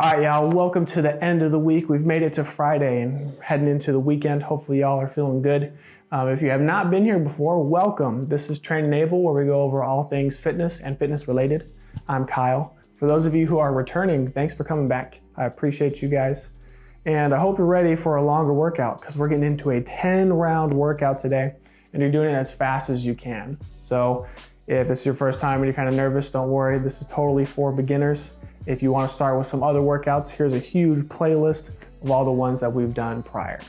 All right, y'all, welcome to the end of the week. We've made it to Friday and heading into the weekend. Hopefully, y'all are feeling good. Um, if you have not been here before, welcome. This is Train Enable, where we go over all things fitness and fitness related. I'm Kyle. For those of you who are returning, thanks for coming back. I appreciate you guys. And I hope you're ready for a longer workout because we're getting into a 10 round workout today and you're doing it as fast as you can. So if it's your first time and you're kind of nervous, don't worry. This is totally for beginners. If you want to start with some other workouts, here's a huge playlist of all the ones that we've done prior.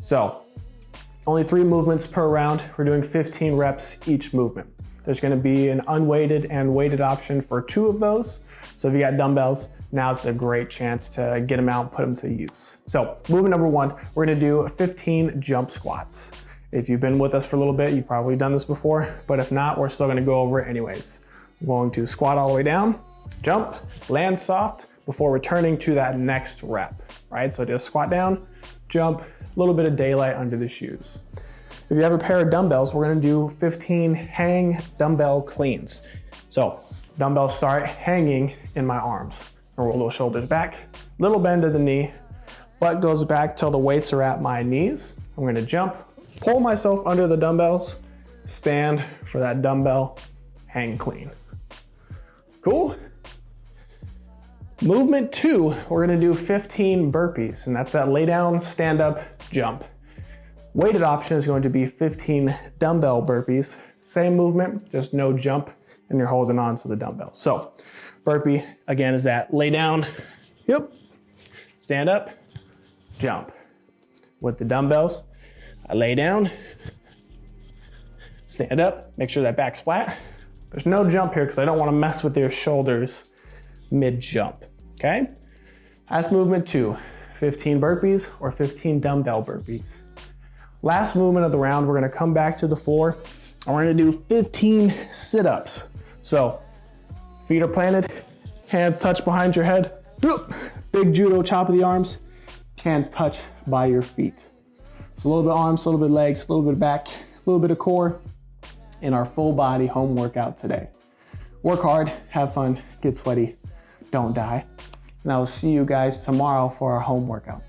So only three movements per round. We're doing 15 reps each movement. There's gonna be an unweighted and weighted option for two of those. So if you got dumbbells, now's a great chance to get them out put them to use. So movement number one, we're gonna do 15 jump squats. If you've been with us for a little bit, you've probably done this before, but if not, we're still gonna go over it anyways. We're going to squat all the way down, jump, land soft before returning to that next rep, right? So just squat down, jump, a little bit of daylight under the shoes. If you have a pair of dumbbells, we're gonna do 15 hang dumbbell cleans. So dumbbells start hanging in my arms. I roll those shoulders back, little bend of the knee, butt goes back till the weights are at my knees. I'm gonna jump, pull myself under the dumbbells, stand for that dumbbell hang clean. Cool? Movement two, we're gonna do 15 burpees, and that's that lay down, stand up, jump. Weighted option is going to be 15 dumbbell burpees. Same movement, just no jump, and you're holding on to the dumbbell. So burpee, again, is that lay down, yep, stand up, jump. With the dumbbells, I lay down, stand up, make sure that back's flat. There's no jump here because I don't want to mess with your shoulders mid-jump okay? Last movement two, 15 burpees or 15 dumbbell burpees. Last movement of the round, we're gonna come back to the floor and we're gonna do 15 sit-ups. So feet are planted, hands touch behind your head, big judo chop of the arms, hands touch by your feet. So a little bit of arms, a little bit of legs, a little bit of back, a little bit of core in our full body home workout today. Work hard, have fun, get sweaty, don't die. And I will see you guys tomorrow for our home workout.